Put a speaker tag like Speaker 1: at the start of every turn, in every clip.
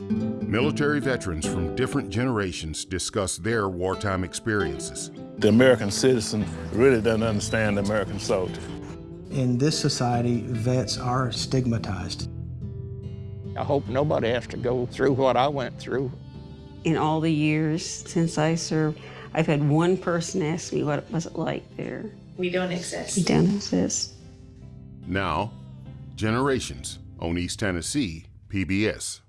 Speaker 1: Military veterans from different generations discuss their wartime experiences.
Speaker 2: The American citizen really doesn't understand the American soldier.
Speaker 3: In this society, vets are stigmatized.
Speaker 4: I hope nobody has to go through what I went through.
Speaker 5: In all the years since I served, I've had one person ask me what it was it like there.
Speaker 6: We don't exist.
Speaker 5: We don't exist.
Speaker 1: Now, Generations on East Tennessee PBS.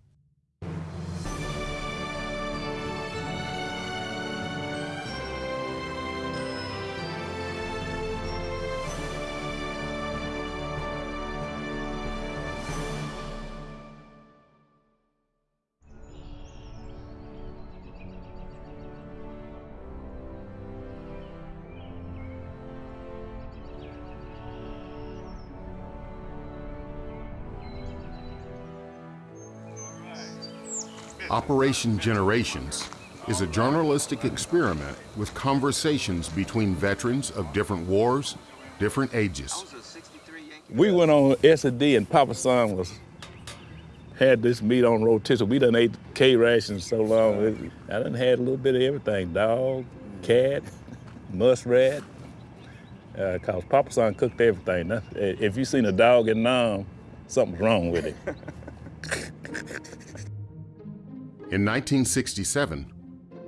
Speaker 1: Operation Generations is a journalistic experiment with conversations between veterans of different wars, different ages.
Speaker 2: We went on S&D and Papa Son was had this meat on rotisserie. We done ate K rations so long. I done had a little bit of everything, dog, cat, muskrat. Uh, Cause Papa Son cooked everything. If you seen a dog in Nam, something's wrong with it.
Speaker 1: In 1967,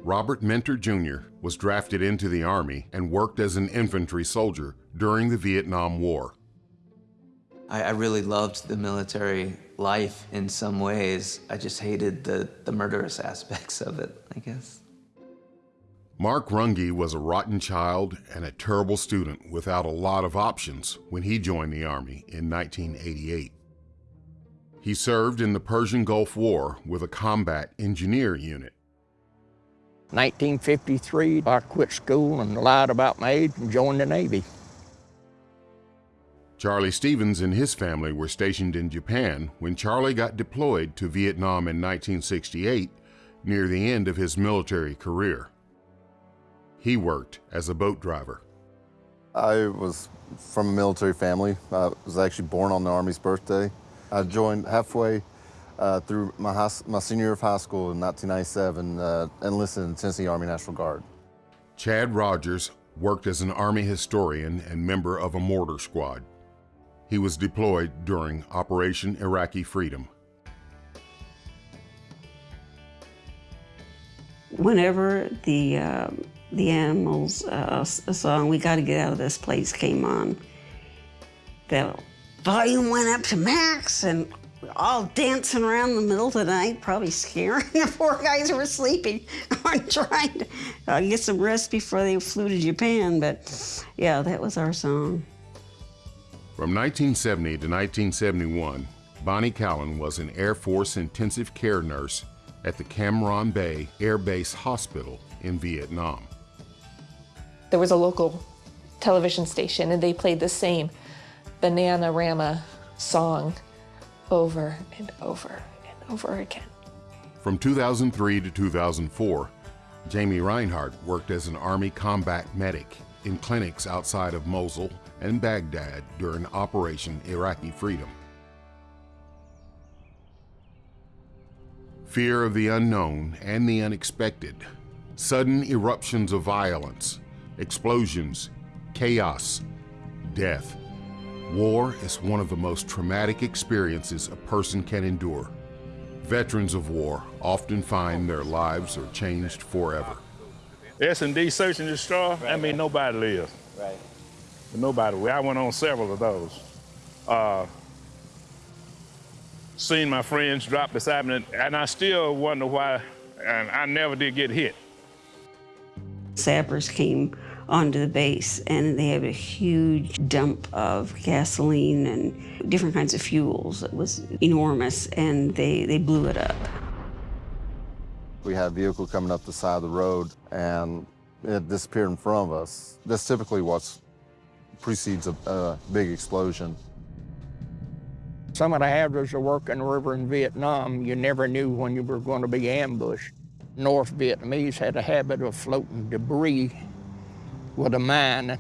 Speaker 1: Robert Mentor Jr. was drafted into the Army and worked as an infantry soldier during the Vietnam War.
Speaker 7: I, I really loved the military life in some ways. I just hated the, the murderous aspects of it, I guess.
Speaker 1: Mark Runge was a rotten child and a terrible student without a lot of options when he joined the Army in 1988. He served in the Persian Gulf War with a combat engineer unit.
Speaker 4: 1953, I quit school and lied about my age and joined the Navy.
Speaker 1: Charlie Stevens and his family were stationed in Japan when Charlie got deployed to Vietnam in 1968 near the end of his military career. He worked as a boat driver.
Speaker 8: I was from a military family. I was actually born on the Army's birthday. I joined halfway uh, through my, high, my senior year of high school in 1997, uh, enlisted in the Tennessee Army National Guard.
Speaker 1: Chad Rogers worked as an Army historian and member of a mortar squad. He was deployed during Operation Iraqi Freedom.
Speaker 5: Whenever the, uh, the Animals uh, song, We Gotta Get Out of This Place, came on, that volume went up to max and we're all dancing around the middle of the night, probably scaring the poor guys who were sleeping or trying to uh, get some rest before they flew to Japan. But yeah, that was our song.
Speaker 1: From 1970 to 1971, Bonnie Callan was an Air Force intensive care nurse at the Cam Ranh Bay Air Base Hospital in Vietnam.
Speaker 6: There was a local television station and they played the same Bananarama song over and over and over again.
Speaker 1: From 2003 to 2004, Jamie Reinhardt worked as an Army combat medic in clinics outside of Mosul and Baghdad during Operation Iraqi Freedom. Fear of the unknown and the unexpected, sudden eruptions of violence, explosions, chaos, death. War is one of the most traumatic experiences a person can endure. Veterans of war often find their lives are changed forever.
Speaker 2: S&D search and destroy, that means nobody lives.
Speaker 7: Right.
Speaker 2: Nobody. I went on several of those. Uh, seen my friends drop beside me, and I still wonder why, and I never did get hit.
Speaker 5: Sappers came onto the base and they had a huge dump of gasoline and different kinds of fuels. It was enormous and they, they blew it up.
Speaker 8: We had a vehicle coming up the side of the road and it disappeared in front of us. That's typically what precedes a, a big explosion.
Speaker 4: Some of the hazards of working the river in Vietnam, you never knew when you were going to be ambushed. North Vietnamese had a habit of floating debris with a mine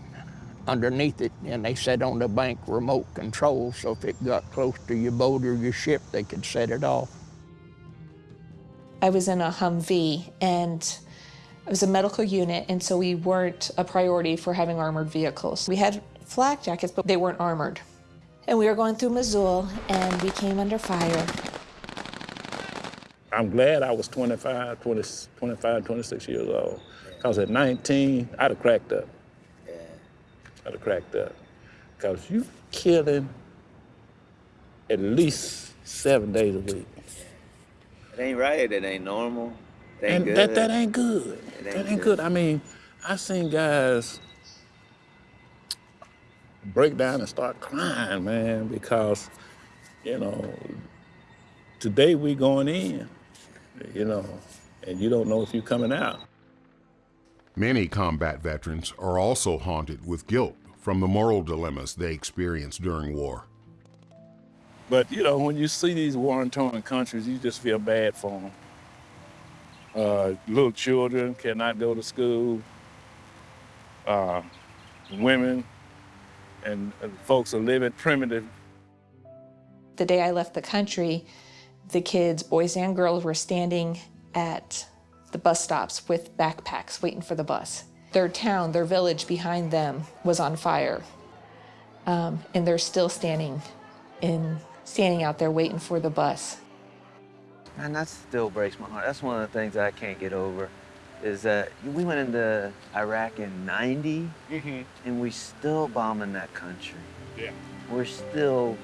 Speaker 4: underneath it, and they set on the bank remote control, so if it got close to your boat or your ship, they could set it off.
Speaker 6: I was in a Humvee and it was a medical unit, and so we weren't a priority for having armored vehicles. We had flak jackets, but they weren't armored. And we were going through Mosul, and we came under fire.
Speaker 2: I'm glad I was 25, 20, 25, 26 years old. Because at 19, I'd have cracked up. Yeah. I'd have cracked up. Because you killing at least seven days a week.
Speaker 9: It ain't right. It ain't normal. It ain't
Speaker 2: and
Speaker 9: good.
Speaker 2: that, that ain't good.
Speaker 9: It
Speaker 2: that
Speaker 9: ain't
Speaker 2: ain't good.
Speaker 9: good.
Speaker 2: I mean, I seen guys break down and start crying, man, because, you know, today we going in, you know, and you don't know if you're coming out.
Speaker 1: Many combat veterans are also haunted with guilt from the moral dilemmas they experienced during war.
Speaker 2: But, you know, when you see these war-torn countries, you just feel bad for them. Uh, little children cannot go to school. Uh, women and, and folks are living primitive.
Speaker 6: The day I left the country, the kids, boys and girls, were standing at the bus stops with backpacks waiting for the bus. Their town, their village behind them was on fire. Um, and they're still standing in standing out there waiting for the bus.
Speaker 9: Man, that still breaks my heart. That's one of the things I can't get over. Is that we went into Iraq in '90, and we still bombing that country.
Speaker 2: Yeah.
Speaker 9: We're still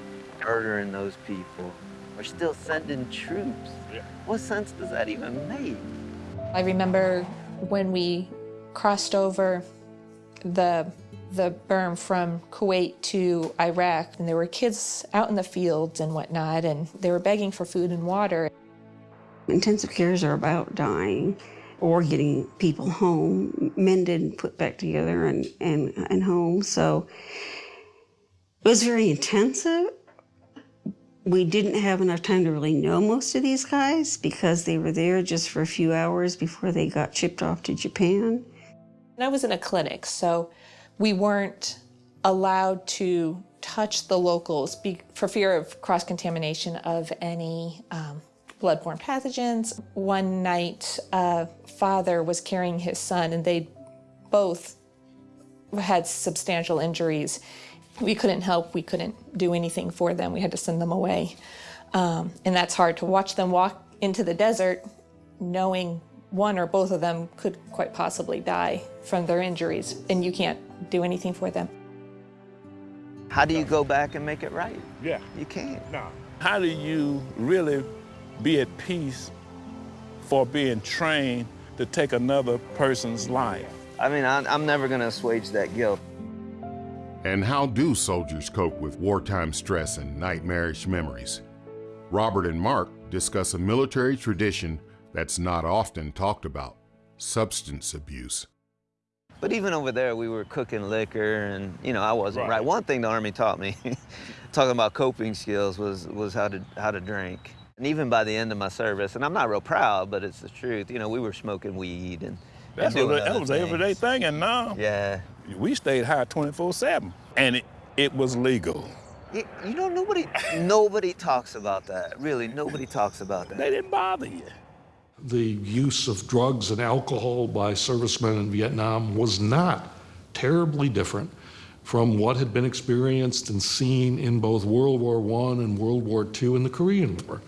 Speaker 9: murdering those people. We're still sending troops.
Speaker 2: Yeah.
Speaker 9: What sense does that even make?
Speaker 6: I remember when we crossed over the the berm from Kuwait to Iraq, and there were kids out in the fields and whatnot, and they were begging for food and water.
Speaker 5: Intensive cares are about dying or getting people home, mended and put back together and, and, and home. So it was very intensive. We didn't have enough time to really know most of these guys because they were there just for a few hours before they got shipped off to Japan.
Speaker 6: And I was in a clinic, so we weren't allowed to touch the locals for fear of cross contamination of any um, bloodborne pathogens. One night, a father was carrying his son, and they both had substantial injuries. We couldn't help, we couldn't do anything for them. We had to send them away. Um, and that's hard to watch them walk into the desert knowing one or both of them could quite possibly die from their injuries, and you can't do anything for them.
Speaker 9: How do you go back and make it right?
Speaker 2: Yeah.
Speaker 9: You can't.
Speaker 2: No. How do you really be at peace for being trained to take another person's life?
Speaker 9: I mean, I, I'm never going to assuage that guilt.
Speaker 1: And how do soldiers cope with wartime stress and nightmarish memories? Robert and Mark discuss a military tradition that's not often talked about substance abuse.
Speaker 9: But even over there, we were cooking liquor, and you know, I wasn't
Speaker 2: Right.
Speaker 9: right. One thing the Army taught me, talking about coping skills, was was how to how to drink. And even by the end of my service, and I'm not real proud, but it's the truth. You know, we were smoking weed and, and
Speaker 2: That's
Speaker 9: doing
Speaker 2: what, that
Speaker 9: other
Speaker 2: was an everyday thing, and now
Speaker 9: Yeah.
Speaker 2: We stayed high 24/7, and it, it was legal.
Speaker 9: You, you know, nobody nobody talks about that. Really, nobody talks about that.
Speaker 2: They didn't bother you.
Speaker 10: the use of drugs and alcohol by servicemen in Vietnam was not terribly different from what had been experienced and seen in both World War I and World War II and the Korean War.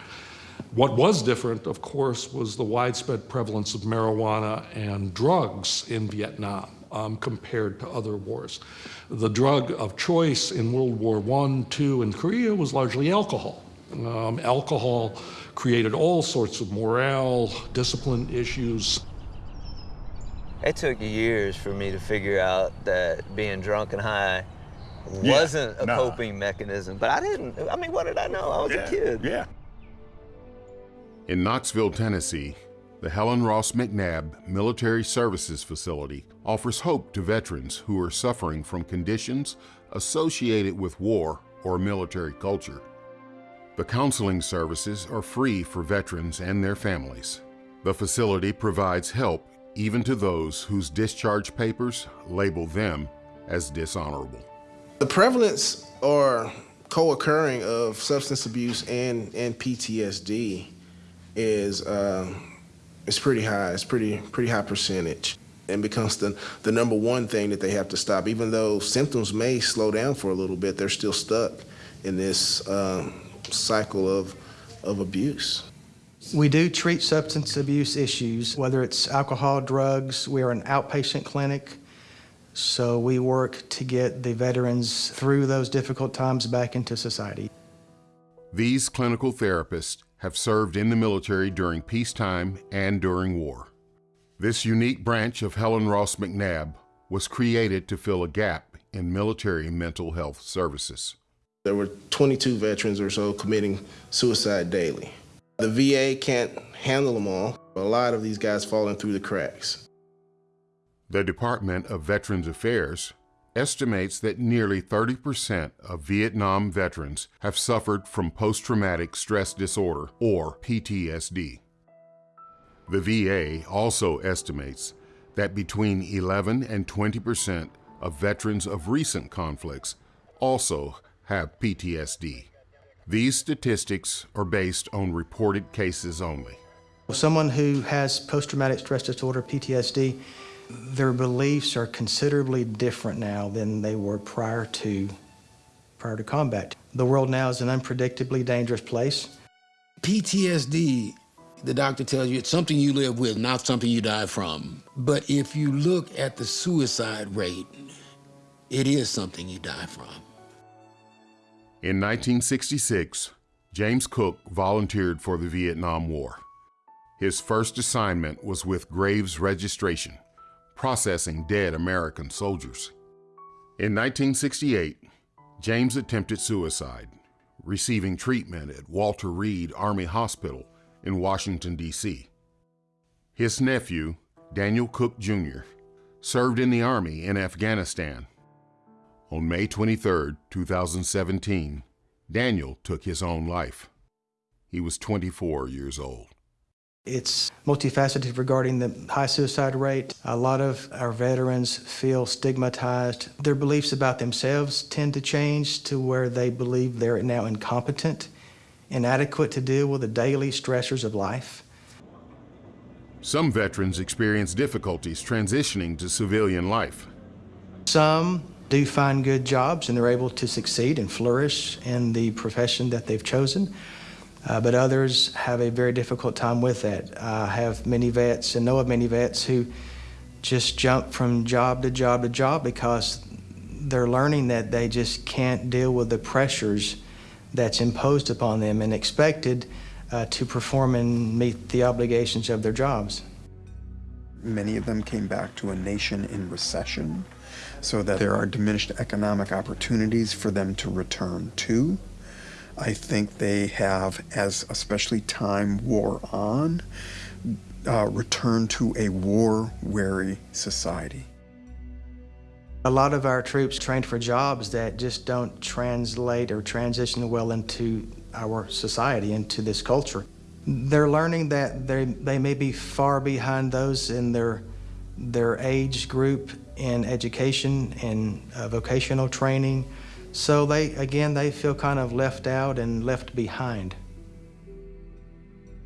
Speaker 10: What was different, of course, was the widespread prevalence of marijuana and drugs in Vietnam um, compared to other wars. The drug of choice in World War I, II, and Korea was largely alcohol. Um, alcohol created all sorts of morale, discipline issues.
Speaker 9: It took years for me to figure out that being drunk and high wasn't a
Speaker 2: nah.
Speaker 9: coping mechanism. But I didn't. I mean, what did I know? I was
Speaker 2: yeah.
Speaker 9: a kid.
Speaker 2: Yeah.
Speaker 1: In Knoxville, Tennessee, the Helen Ross McNabb Military Services Facility offers hope to veterans who are suffering from conditions associated with war or military culture. The counseling services are free for veterans and their families. The facility provides help even to those whose discharge papers label them as dishonorable.
Speaker 11: The prevalence or co-occurring of substance abuse and, and PTSD is uh, It's pretty high. It's pretty pretty high percentage and becomes the, the number one thing that they have to stop. Even though symptoms may slow down for a little bit, they're still stuck in this um, cycle of, of abuse.
Speaker 3: We do treat substance abuse issues, whether it's alcohol, drugs. We are an outpatient clinic, so we work to get the veterans through those difficult times back into society.
Speaker 1: These clinical therapists have served in the military during peacetime and during war. This unique branch of Helen Ross McNabb was created to fill a gap in military mental health services.
Speaker 11: There were 22 veterans or so committing suicide daily. The VA can't handle them all. A lot of these guys falling through the cracks.
Speaker 1: The Department of Veterans Affairs estimates that nearly 30% of Vietnam veterans have suffered from post traumatic stress disorder, or PTSD. The VA also estimates that between 11 and 20% of veterans of recent conflicts also have PTSD. These statistics are based on reported cases only.
Speaker 3: Someone who has post traumatic stress disorder, PTSD, their beliefs are considerably different now than they were prior to prior to combat. The world now is an unpredictably dangerous place.
Speaker 12: PTSD, the doctor tells you it's something you live with, not something you die from. But if you look at the suicide rate, it is something you die from.
Speaker 1: In 1966, James Cook volunteered for the Vietnam War. His first assignment was with Graves Registration, processing dead American soldiers. In 1968, James attempted suicide, receiving treatment at Walter Reed Army Hospital in Washington, D.C. His nephew, Daniel Cook Jr., served in the Army in Afghanistan on May 23, 2017, Daniel took his own life. He was 24 years old.
Speaker 3: It's multifaceted regarding the high suicide rate. A lot of our veterans feel stigmatized. Their beliefs about themselves tend to change to where they believe they're now incompetent, inadequate to deal with the daily stressors of life.
Speaker 1: Some veterans experience difficulties transitioning to civilian life.
Speaker 3: Some do find good jobs and they're able to succeed and flourish in the profession that they've chosen. Uh, but others have a very difficult time with that. I have many vets and know of many vets who just jump from job to job to job because they're learning that they just can't deal with the pressures that's imposed upon them and expected uh, to perform and meet the obligations of their jobs.
Speaker 13: Many of them came back to a nation in recession so that there are diminished economic opportunities for them to return to. I think they have, as especially time wore on, uh, returned to a war weary society.
Speaker 3: A lot of our troops trained for jobs that just don't translate or transition well into our society, into this culture. They're learning that they, they may be far behind those in their, their age group in education and uh, vocational training. So they, again, they feel kind of left out and left behind.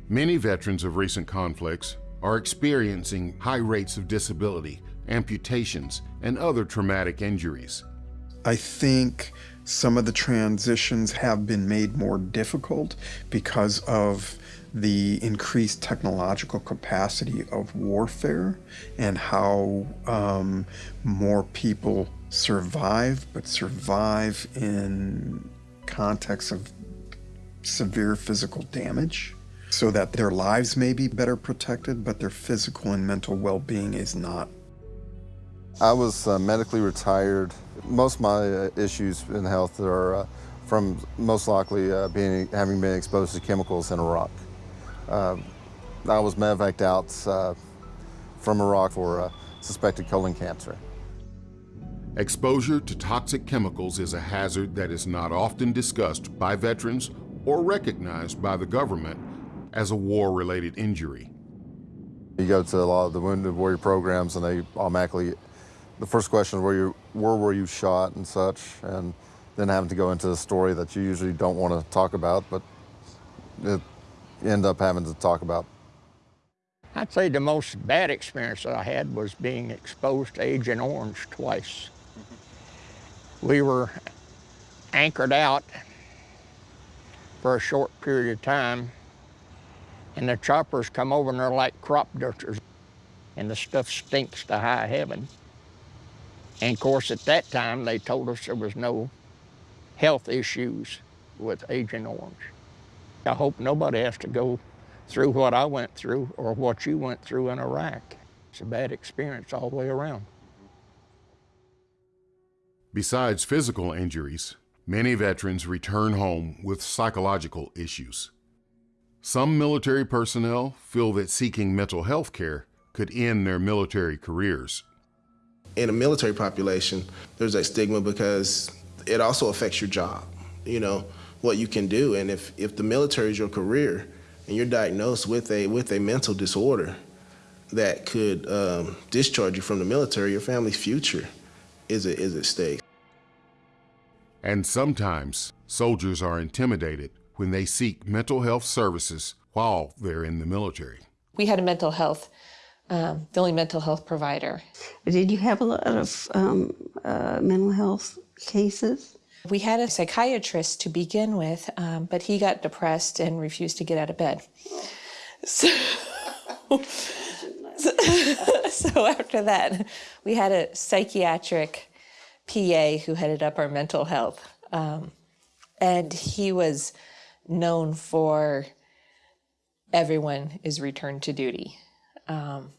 Speaker 1: Many veterans of recent conflicts are experiencing high rates of disability, amputations, and other traumatic injuries.
Speaker 13: I think some of the transitions have been made more difficult because of the increased technological capacity of warfare and how um, more people survive, but survive in context of severe physical damage so that their lives may be better protected, but their physical and mental well-being is not.
Speaker 8: I was uh, medically retired. Most of my uh, issues in health are uh, from most likely uh, being having been exposed to chemicals in Iraq. Uh, I was medevaced out uh, from Iraq for suspected colon cancer.
Speaker 1: Exposure to toxic chemicals is a hazard that is not often discussed by veterans or recognized by the government as a war-related injury.
Speaker 8: You go to a lot of the Wounded Warrior programs and they automatically, the first question is where, you, where were you shot and such, and then having to go into a story that you usually don't want to talk about, but it, you end up having to talk about.
Speaker 4: I'd say the most bad experience that I had was being exposed to Agent Orange twice. We were anchored out for a short period of time, and the choppers come over and they're like crop dusters, and the stuff stinks to high heaven. And of course, at that time, they told us there was no health issues with Agent Orange. I hope nobody has to go through what I went through or what you went through in Iraq. It's a bad experience all the way around.
Speaker 1: Besides physical injuries, many veterans return home with psychological issues. Some military personnel feel that seeking mental health care could end their military careers.
Speaker 11: In a military population, there's that stigma because it also affects your job, you know, what you can do. And if, if the military is your career and you're diagnosed with a, with a mental disorder that could um, discharge you from the military, your family's future is, a, is at stake.
Speaker 1: And sometimes soldiers are intimidated when they seek mental health services while they're in the military.
Speaker 6: We had a mental health, um, the only mental health provider.
Speaker 5: Did you have a lot of um, uh, mental health cases?
Speaker 6: We had a psychiatrist to begin with, um, but he got depressed and refused to get out of bed. So, so after that, we had a psychiatric PA who headed up our mental health. Um, and he was known for everyone is returned to duty. Um,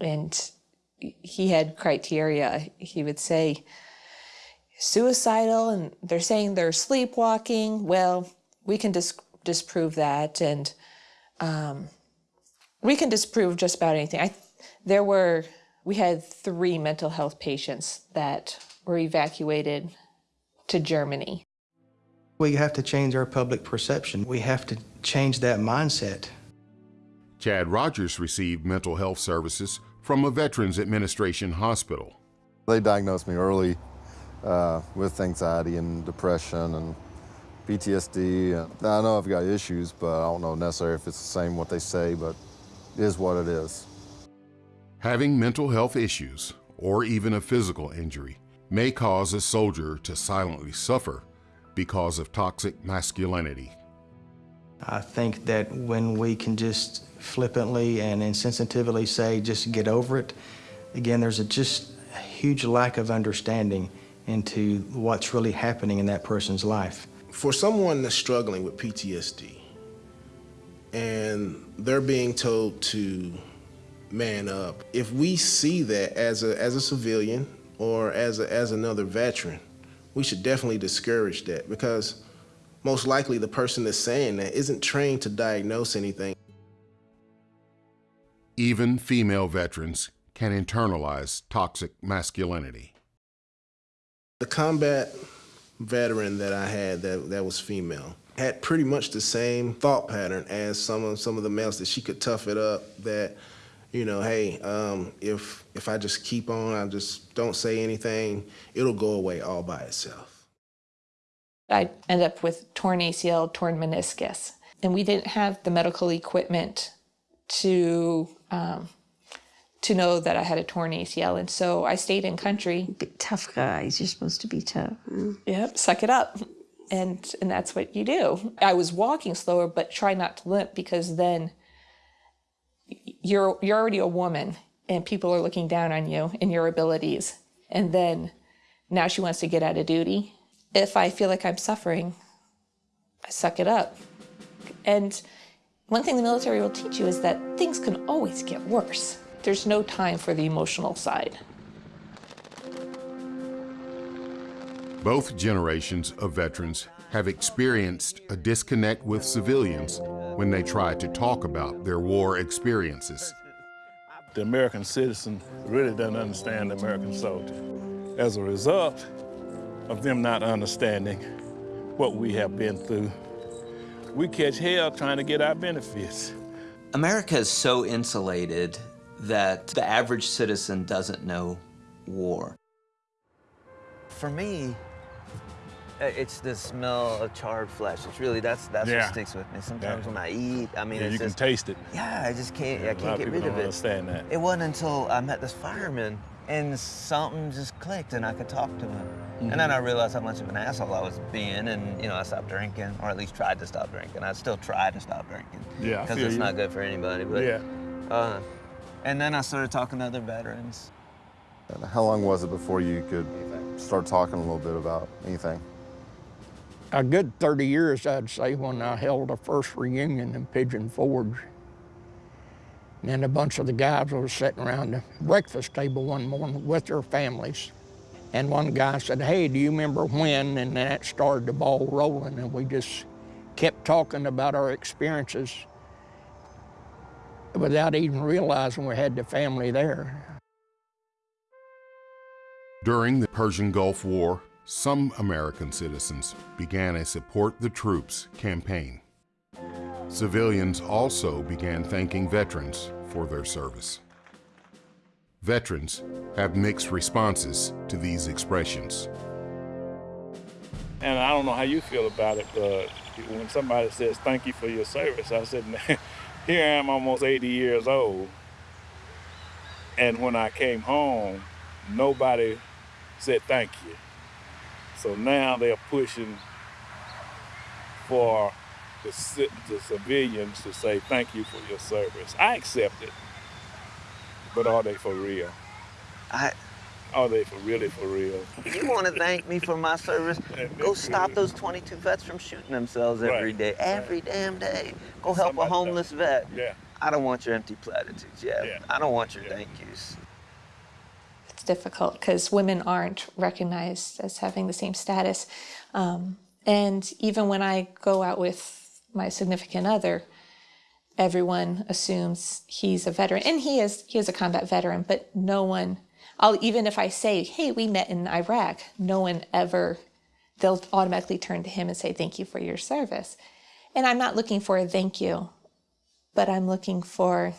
Speaker 6: and he had criteria. He would say, suicidal, and they're saying they're sleepwalking. Well, we can dis disprove that, and um, we can disprove just about anything. I, there were we had three mental health patients that were evacuated to Germany.
Speaker 3: We have to change our public perception. We have to change that mindset.
Speaker 1: Chad Rogers received mental health services from a Veterans Administration hospital.
Speaker 8: They diagnosed me early uh, with anxiety and depression and PTSD. I know I've got issues, but I don't know necessarily if it's the same what they say, but it is what it is.
Speaker 1: Having mental health issues, or even a physical injury, may cause a soldier to silently suffer because of toxic masculinity.
Speaker 3: I think that when we can just flippantly and insensitively say, just get over it, again, there's a just a huge lack of understanding into what's really happening in that person's life.
Speaker 11: For someone that's struggling with PTSD and they're being told to man up. If we see that as a, as a civilian or as, a, as another veteran, we should definitely discourage that because most likely the person that's saying that isn't trained to diagnose anything.
Speaker 1: Even female veterans can internalize toxic masculinity.
Speaker 11: The combat veteran that I had that, that was female had pretty much the same thought pattern as some of some of the males that she could tough it up that you know, hey, um, if if I just keep on, I just don't say anything, it'll go away all by itself.
Speaker 6: I end up with torn ACL, torn meniscus, and we didn't have the medical equipment to um, to know that I had a torn ACL, and so I stayed in country.
Speaker 5: Tough guys, you're supposed to be tough.
Speaker 6: Yep, suck it up, and and that's what you do. I was walking slower, but try not to limp because then you're you're already a woman and people are looking down on you and your abilities and then now she wants to get out of duty if i feel like i'm suffering i suck it up and one thing the military will teach you is that things can always get worse there's no time for the emotional side
Speaker 1: both generations of veterans have experienced a disconnect with civilians when they try to talk about their war experiences.
Speaker 2: The American citizen really doesn't understand the American soldier. As a result of them not understanding what we have been through, we catch hell trying to get our benefits.
Speaker 7: America is so insulated that the average citizen doesn't know war.
Speaker 9: For me, Uh, It's the smell of charred flesh. It's really that's that's
Speaker 2: Yeah.
Speaker 9: what sticks with me. Sometimes
Speaker 2: Yeah.
Speaker 9: when I eat, I mean,
Speaker 2: Yeah,
Speaker 9: it's
Speaker 2: you can taste it.
Speaker 9: Yeah, I just can't.
Speaker 2: Yeah,
Speaker 9: I
Speaker 2: a
Speaker 9: can't
Speaker 2: of
Speaker 9: get
Speaker 2: people
Speaker 9: rid
Speaker 2: don't
Speaker 9: of it.
Speaker 2: understand that.
Speaker 9: It wasn't until I met this fireman and something just clicked and I could talk to him. And then
Speaker 2: Mhm.
Speaker 9: I realized how much of an asshole I was being, and you know, I stopped drinking, or at least tried to stop drinking. I still try to stop drinking.
Speaker 2: Yeah,
Speaker 9: because it's
Speaker 2: you.
Speaker 9: not good for anybody. But
Speaker 2: Yeah.
Speaker 9: Uh, and then I started talking to other veterans.
Speaker 8: And how long was it before you could start talking a little bit about anything?
Speaker 4: A good 30 years, I'd say, when I held the first reunion in Pigeon Forge. And then a bunch of the guys were sitting around the breakfast table one morning with their families. And one guy said, Hey, do you remember when? And that started the ball rolling. And we just kept talking about our experiences without even realizing we had the family there.
Speaker 1: During the Persian Gulf War, some American citizens began a Support the Troops campaign. Civilians also began thanking veterans for their service. Veterans have mixed responses to these expressions.
Speaker 2: And I don't know how you feel about it, but when somebody says thank you for your service, I said, "Man, here I am almost 80 years old. And when I came home, nobody said thank you. So now they're pushing for the, the civilians to say thank you for your service. I accept it, but are they for real?
Speaker 9: I,
Speaker 2: are they for really for real?
Speaker 9: If you want to thank me for my service, go stop those 22 vets from shooting themselves every
Speaker 2: Right,
Speaker 9: day, every damn day. Go help a homeless vet.
Speaker 2: Yeah.
Speaker 9: I don't want your empty platitudes. Yeah. I don't want your thank yous.
Speaker 6: it's difficult because women aren't recognized as having the same status. Um, and even when I go out with my significant other, everyone assumes he's a veteran, and he is. He is a combat veteran, but no one. I'll even if I say, "Hey, we met in Iraq," no one ever. They'll automatically turn to him and say, "Thank you for your service," and I'm not looking for a thank you, but I'm looking for,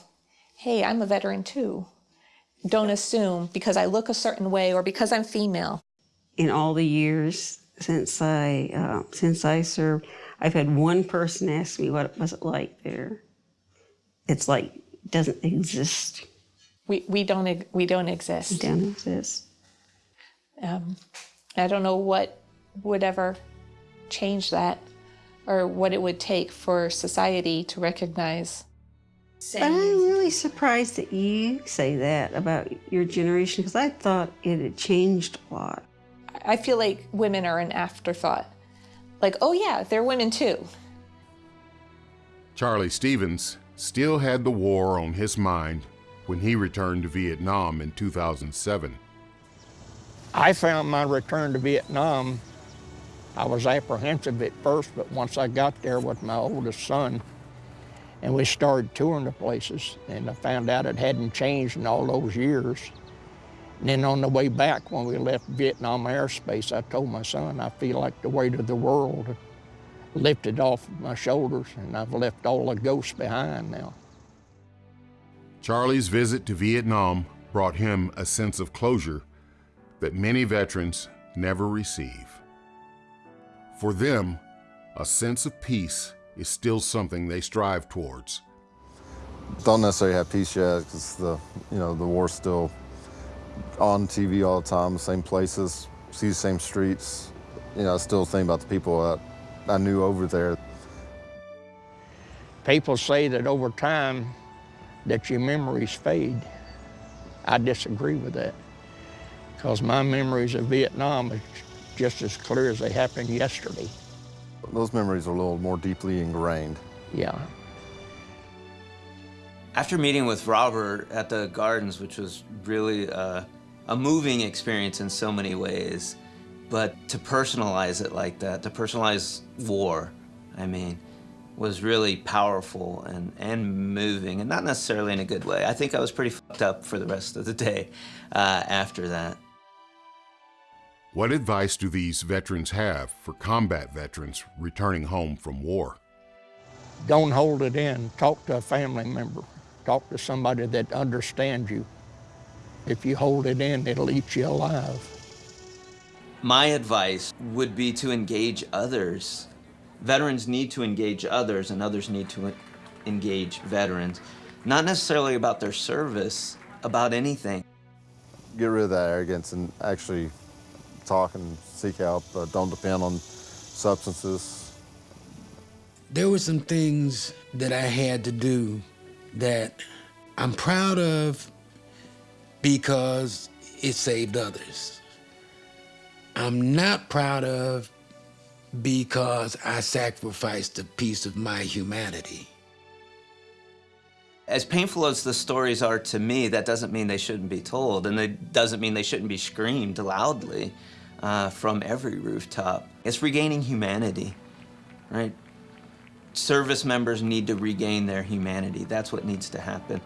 Speaker 6: "Hey, I'm a veteran too." don't assume because I look a certain way or because I'm female.
Speaker 5: In all the years since I uh, since I served, I've had one person ask me what it was it like there. It's like doesn't exist.
Speaker 6: We we don't we don't exist.
Speaker 5: Don't exist.
Speaker 6: Um, I don't know what would ever change that, or what it would take for society to recognize.
Speaker 5: But I'm really surprised that you say that about your generation because I thought it had changed a lot.
Speaker 6: I feel like women are an afterthought. Like, oh yeah, they're women too.
Speaker 1: Charlie Stevens still had the war on his mind when he returned to Vietnam in 2007.
Speaker 4: I found my return to Vietnam, I was apprehensive at first, but once I got there with my oldest son, and we started touring the places, and I found out it hadn't changed in all those years. And then on the way back, when we left Vietnam airspace, I told my son, I feel like the weight of the world lifted off my shoulders, and I've left all the ghosts behind now.
Speaker 1: Charlie's visit to Vietnam brought him a sense of closure that many veterans never receive. For them, a sense of peace is still something they strive towards.
Speaker 8: Don't necessarily have peace yet because the you know the war's still on TV all the time, the same places, see the same streets. You know, I still think about the people that I knew over there.
Speaker 4: People say that over time that your memories fade. I disagree with that because my memories of Vietnam are just as clear as they happened yesterday.
Speaker 8: Those memories are a little more deeply ingrained.
Speaker 4: Yeah.
Speaker 7: After meeting with Robert at the gardens, which was really uh, a moving experience in so many ways, but to personalize it like that, to personalize war, I mean, was really powerful and, and moving, and not necessarily in a good way. I think I was pretty fucked up for the rest of the day uh, after that.
Speaker 1: What advice do these veterans have for combat veterans returning home from war?
Speaker 4: Don't hold it in. Talk to a family member. Talk to somebody that understands you. If you hold it in, it'll eat you alive.
Speaker 9: My advice would be to engage others. Veterans need to engage others, and others need to engage veterans. Not necessarily about their service, about anything.
Speaker 8: Get rid of that arrogance and actually talk and seek help. Uh, don't depend on substances.
Speaker 12: There were some things that I had to do that I'm proud of because it saved others. I'm not proud of because I sacrificed a piece of my humanity.
Speaker 9: As painful as the stories are to me, that doesn't mean they shouldn't be told, and it doesn't mean they shouldn't be screamed loudly uh, from every rooftop. It's regaining humanity, right? Service members need to regain their humanity. That's what needs to happen.